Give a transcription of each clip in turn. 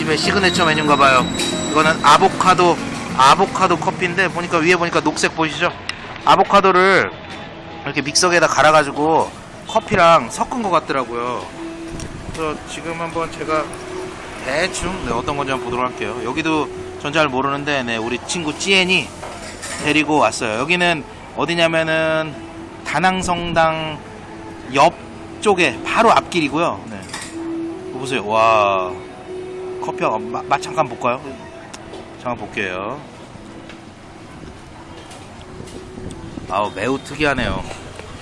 집의 시그네처 메뉴인가 봐요. 이거는 아보카도 아보카도 커피인데 보니까 위에 보니까 녹색 보이시죠? 아보카도를 이렇게 믹서기에다 갈아가지고 커피랑 섞은 것 같더라고요. 그래서 지금 한번 제가 대충 네, 어떤 건지 한번 보도록 할게요. 여기도 전 잘 모르는데 네, 우리 친구 찌엔이 데리고 왔어요. 여기는 어디냐면은 다낭성당 옆 쪽에 바로 앞길이고요. 네. 보세요. 와 커피가 맛, 맛 잠깐 볼까요? 잠깐 볼게요. 아우 매우 특이하네요.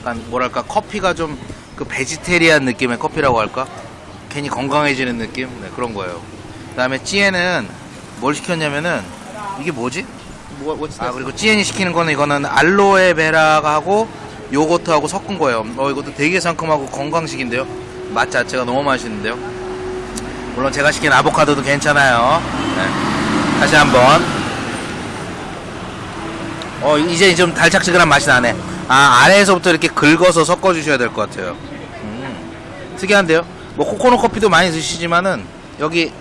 약간 뭐랄까 커피가 좀 그 베지테리안 느낌의 커피라고 할까? 괜히 건강해지는 느낌? 네 그런 거예요. 그 다음에 찌에는 뭘 시켰냐면은 이게 뭐지? 아 그리고 찌엔이 시키는 거는 이거는 알로에 베라가 하고 요거트하고 섞은 거예요. 어 이것도 되게 상큼하고 건강식인데요. 맛 자체가 너무 맛있는데요. 물론 제가 시킨 아보카도도 괜찮아요. 네. 다시 한번. 어 이제 좀 달짝지근한 맛이 나네. 아 아래에서부터 이렇게 긁어서 섞어 주셔야 될 것 같아요. 음, 특이한데요. 뭐 코코넛 커피도 많이 드시지만은 여기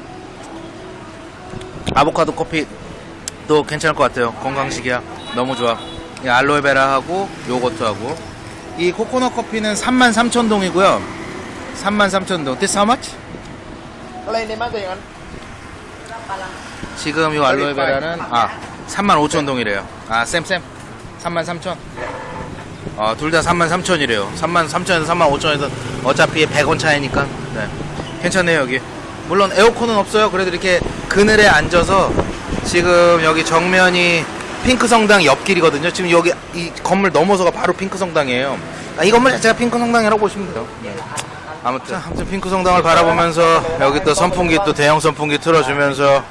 아보카도 커피도 괜찮을 것 같아요. 건강식이야. 너무 좋아. 이 알로에베라하고 요거트하고 이 코코넛 커피는 33,000동이고요. 33,000동. This how much? 지금 이 알로에베라는 아 35,000 동이래요. 아 쌤쌤 33,000. 아둘다 33,000이래요. 33,000에서 35,000에서 어차피 100원 차이니까. 네. 괜찮네요 여기. 물론 에어컨은 없어요. 그래도 이렇게 그늘에 앉아서 지금 여기 정면이 핑크 성당 옆길이거든요. 지금 여기 이 건물 넘어서가 바로 핑크 성당이에요. 아, 이 건물 자체가 핑크 성당이라고 보시면 돼요. 네. 아무튼, 아무튼 핑크 성당을 바라보면서 여기 또 선풍기 또 대형 선풍기 틀어주면서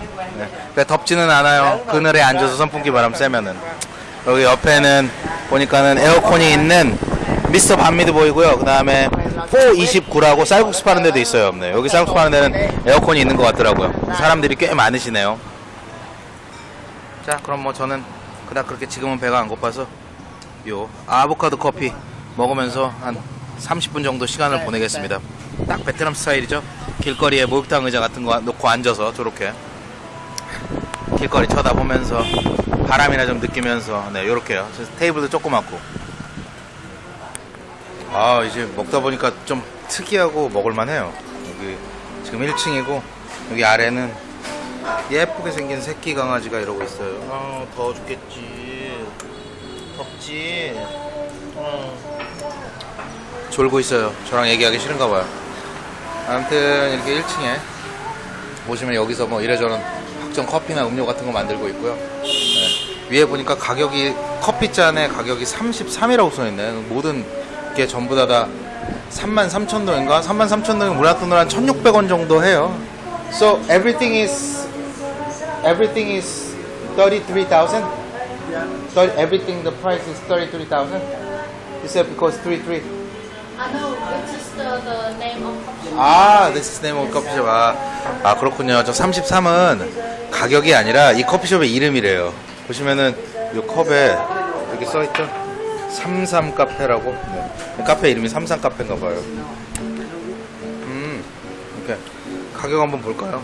네. 덥지는 않아요. 그늘에 앉아서 선풍기 바람 쐬면은 여기 옆에는 보니까는 에어컨이 있는 미스터 반미드 보이고요. 그 다음에 429라고 쌀국수 파는 데도 있어요. 네. 여기 쌀국수 파는 데는 에어컨이 있는 것 같더라고요. 사람들이 꽤 많으시네요. 자, 그럼 뭐 저는 그닥 그렇게 지금은 배가 안 고파서 요 아보카도 커피 먹으면서 한 30분 정도 시간을 보내겠습니다. 딱 베트남 스타일이죠. 길거리에 목욕탕 의자 같은 거 놓고 앉아서 저렇게 길거리 쳐다보면서 바람이나 좀 느끼면서 네 요렇게요. 테이블도 조그맣고 아 이제 먹다 보니까 좀 특이하고 먹을만해요. 여기 지금 1층이고 여기 아래는 예쁘게 생긴 새끼 강아지가 이러고 있어요. 아 더워 죽겠지. 덥지. 어. 졸고 있어요. 저랑 얘기하기 싫은가 봐요. 아무튼 이렇게 1층에 보시면 여기서 뭐 이래저런 각종 커피나 음료 같은 거 만들고 있고요. 네. 위에 보니까 가격이 커피 잔의 가격이 33이라고 써있네. 모든 게 전부 다 다 33,000동인가? 33,000동이 우리나라 돈으로 한 1,600원 정도 해요. So everything is everything is 33,000? So everything the price is 33,000? You said because 33. I know, this is the, name of coffee shop. 아, this is name. 아, 아 그렇군요. 저 33은 가격이 아니라 이 커피숍의 이름이래요. 보시면은 이 컵에 이렇게 써있죠? 삼삼 카페라고. 네. 카페 이름이 삼삼 카페인가 봐요. 음, 이렇게 가격 한번 볼까요?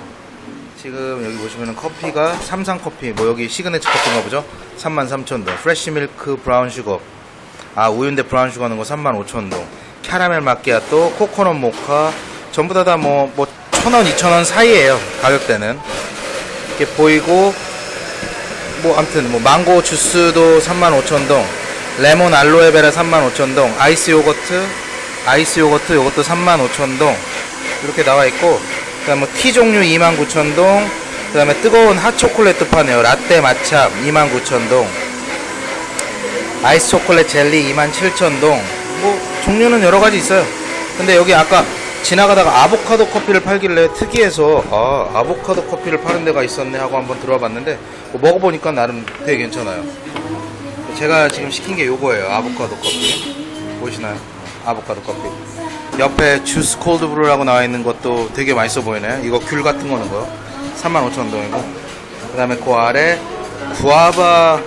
지금 여기 보시면은 커피가 삼삼 커피, 뭐 여기 시그네처 커피인가 보죠? 33,000동. fresh milk brown sugar. 아, 우유인데 brown sugar 하는 거 35,000동. 캐러멜 마끼아또, 코코넛 모카, 전부 다 다 뭐, 뭐, 천 원, 이천 원 사이에요. 가격대는. 이렇게 보이고, 뭐, 아무튼, 뭐, 망고 주스도 35,000동, 레몬 알로에베라 35,000동, 아이스 요거트, 아이스 요거트, 요것도 35,000동, 이렇게 나와 있고, 그 다음 뭐, 티 종류 29,000동, 그 다음에 뜨거운 핫초콜릿도 파네요. 라떼 마차 29,000동, 아이스 초콜릿 젤리 27,000동, 뭐, 종류는 여러 가지 있어요. 근데 여기 아까 지나가다가 아보카도 커피를 팔길래 특이해서 아 아보카도 커피를 파는 데가 있었네 하고 한번 들어와 봤는데 뭐 먹어보니까 나름 되게 괜찮아요. 제가 지금 시킨 게 요거예요. 아보카도 커피. 보이시나요? 아보카도 커피. 옆에 주스 콜드 브루라고 나와 있는 것도 되게 맛있어 보이네요 이거 귤 같은 거는 거요 35,000원이고. 그 다음에 그 아래 구아바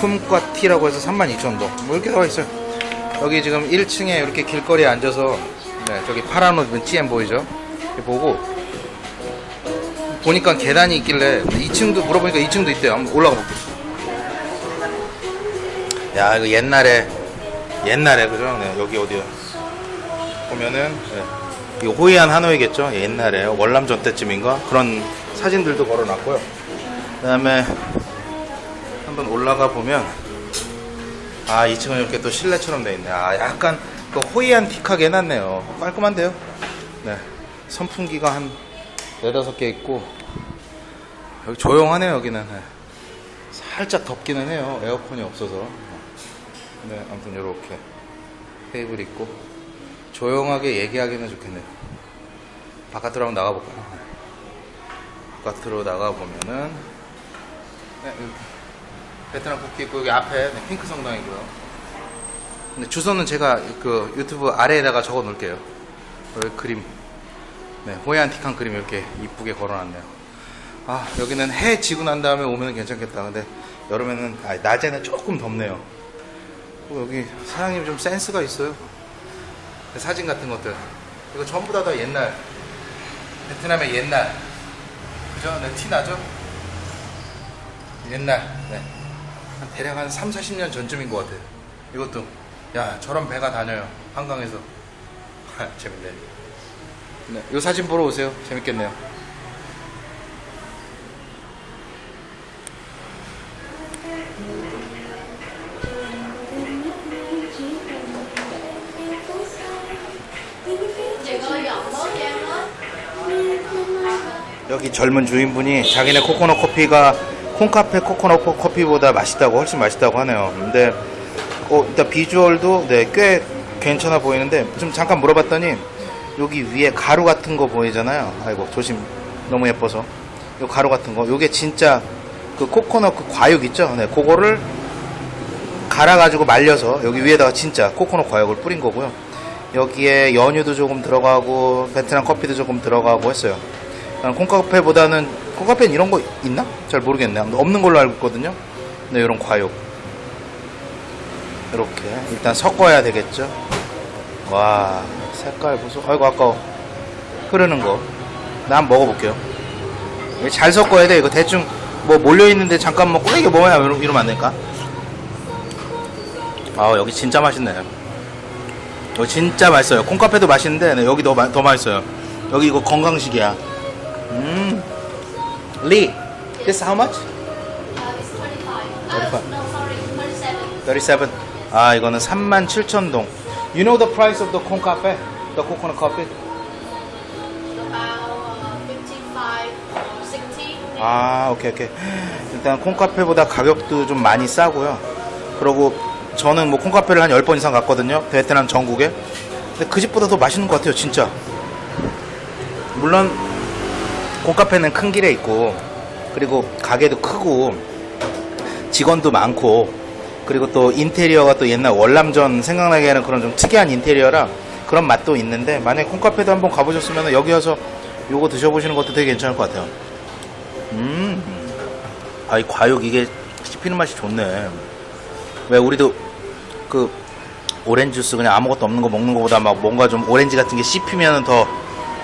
쿰과 티라고 해서 32,000원 뭐 이렇게 나와 있어요 여기 지금 1층에 이렇게 길거리에 앉아서 네, 저기 파란 옷 GM 보이죠? 보고 보니까 계단이 있길래 2층도 물어보니까 2층도 있대요. 한번 올라가 볼게요. 야 이거 옛날에 옛날에 그죠? 네, 여기 어디요? 보면은 네, 이거 호이안 하노이겠죠? 옛날에 월남전 때쯤인가 그런 사진들도 걸어놨고요. 그다음에 한번 올라가 보면 아 2층은 이렇게 또 실내처럼 돼 있네. 아 약간 그 호이안틱하게 해놨네요. 깔끔한데요? 네. 선풍기가 한 네다섯 개 있고 여기 조용하네요 여기는 네. 살짝 덥기는 해요 에어컨이 없어서 네 아무튼 이렇게 테이블 있고 조용하게 얘기하기는 좋겠네요 바깥으로 한번 나가볼까요 네. 바깥으로 나가보면은 네, 이렇게 베트남 국기 있고 여기 앞에 네, 핑크 성당이고요 근데 주소는 제가 그 유튜브 아래에다가 적어 놓을게요. 여기 그림. 네, 호야안틱한 그림 이렇게 이쁘게 걸어놨네요. 아, 여기는 해 지고 난 다음에 오면 괜찮겠다. 근데 여름에는, 아, 낮에는 조금 덥네요. 어, 여기 사장님 좀 센스가 있어요. 사진 같은 것들. 이거 전부 다 다 옛날. 베트남의 옛날. 그죠? 네, 티 나죠? 옛날. 네. 한 대략 한 3, 40년 전쯤인 것 같아요. 이것도. 야, 저런 배가 다녀요. 한강에서. 재밌네. 네, 이 사진 보러 오세요. 재밌겠네요. 여기 젊은 주인분이 자기네 코코넛 커피가 콩카페 코코넛 커피보다 맛있다고 훨씬 맛있다고 하네요. 근데 어, 일단 비주얼도 네, 꽤 괜찮아 보이는데 좀 잠깐 물어봤더니 여기 위에 가루 같은 거 보이잖아요. 아이고 조심 너무 예뻐서 요 가루 같은 거 요게 진짜 그 코코넛 그 과육 있죠? 네, 그거를 갈아가지고 말려서 여기 위에다가 진짜 코코넛 과육을 뿌린 거고요. 여기에 연유도 조금 들어가고 베트남 커피도 조금 들어가고 했어요. 난 콩카페보다는 콩카페는 이런 거 있나? 잘 모르겠네. 없는 걸로 알고 있거든요. 네, 이런 과육. 이렇게 일단 섞어야 되겠죠. 와 색깔 보소. 아이고 아까워. 흐르는 거. 나 한번 먹어볼게요. 잘 섞어야 돼. 이거 대충 뭐 몰려 있는데 잠깐 먹고 이게 뭐야 이러- 이러면 안 될까? 아 여기 진짜 맛있네. 여기 진짜 맛있어요. 콩카페도 맛있는데 네, 여기 더, 마- 더 맛있어요. 여기 이거 건강식이야. 음. 리, this how much? Uh, it's 25 25. uh, No sorry 37 37. 아, 이거는 37,000동. You know the price of the corn cafe? The coconut coffee? About uh, 55 60 아, 오케이, 오케이. 일단 콩카페보다 가격도 좀 많이 싸고요. 그리고 저는 뭐 콩카페를 한 10번 이상 갔거든요. 베트남 전국에. 근데 그 집보다 더 맛있는 것 같아요, 진짜. 물론 콩카페는 큰 길에 있고 그리고 가게도 크고 직원도 많고 그리고 또 인테리어가 또 옛날 월남전 생각나게 하는 그런 좀 특이한 인테리어라 그런 맛도 있는데 만약에 콩카페도 한번 가보셨으면 여기 와서 요거 드셔보시는 것도 되게 괜찮을 것 같아요. 음. 아, 이 과육 이게 씹히는 맛이 좋네. 왜 우리도 그 오렌지 주스 그냥 아무것도 없는 거 먹는 거보다 막 뭔가 좀 오렌지 같은 게 씹히면 더,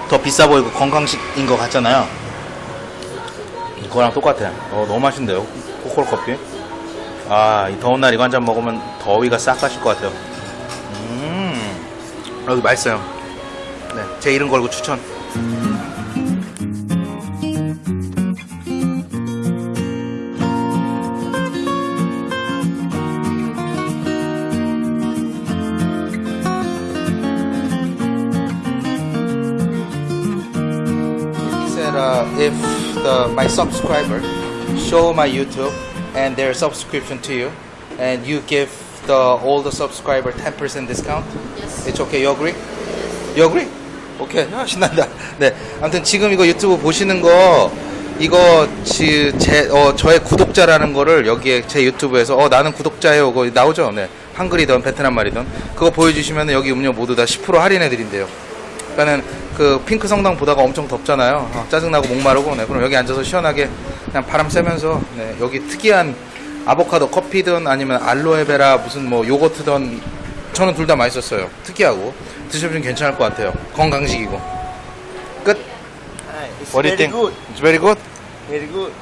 더 비싸 보이고 건강식인 것 같잖아요. 그거랑 똑같아. 어, 너무 맛있는데요. 코코넛 커피. 아, 이 더운 날 이거 한 잔 먹으면 더위가 싹 가실 것 같아요. 음. 여기 맛있어요. 네. 제 이름 걸고 추천. My subscriber show my YouTube and their subscription to you, and you give the all the subscriber 10% discount, Yes it's okay. You agree? Yes You agree? 오케이. 아, 신난다. 네. 아무튼 지금 이거 유튜브 보시는 거, 이거, 지, 제, 어, 저의 구독자라는 거를 여기에 제 유튜브에서, 어, 나는 구독자예요. 그거 나오죠? 네. 한글이든 베트남 말이든. 그거 보여주시면 여기 음료 모두 다 10% 할인해 드린대요. 그러니까는 그 핑크 성당 보다가 엄청 덥잖아요. 어, 짜증나고 목마르고. 네. 그럼 여기 앉아서 시원하게 그냥 바람 쐬면서, 네. 여기 특이한 아보카도 커피든 아니면 알로에베라 무슨 뭐 요거트든 저는 둘 다 맛있었어요. 특이하고. 드셔보시면 괜찮을 것 같아요. 건강식이고. 끝. It's What do you think? It's very good. Very good.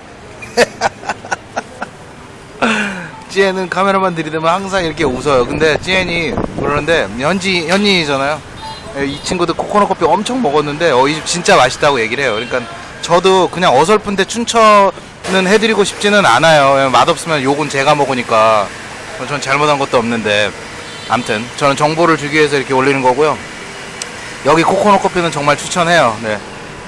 찌엔은 카메라만 들이대면 항상 이렇게 웃어요. 근데 찌엔이 그러는데 현지 현지잖아요. 이 친구들 코코넛 커피 엄청 먹었는데 어 이 집 진짜 맛있다고 얘기를 해요. 그러니까 저도 그냥 어설픈데 춘천은 해드리고 싶지는 않아요. 맛없으면 욕은 제가 먹으니까 전 잘못한 것도 없는데 암튼 저는 정보를 주기 위해서 이렇게 올리는 거고요. 여기 코코넛 커피는 정말 추천해요. 네.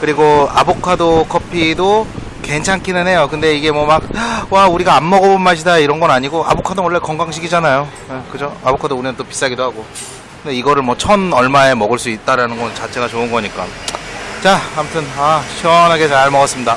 그리고 아보카도 커피도 괜찮기는 해요. 근데 이게 뭐 막, 와, 우리가 안 먹어본 맛이다 이런 건 아니고, 아보카도 원래 건강식이잖아요. 네, 그죠? 아보카도 우리는 또 비싸기도 하고. 근데 이거를 뭐 천 얼마에 먹을 수 있다라는 건 자체가 좋은 거니까. 자, 아무튼, 아, 시원하게 잘 먹었습니다.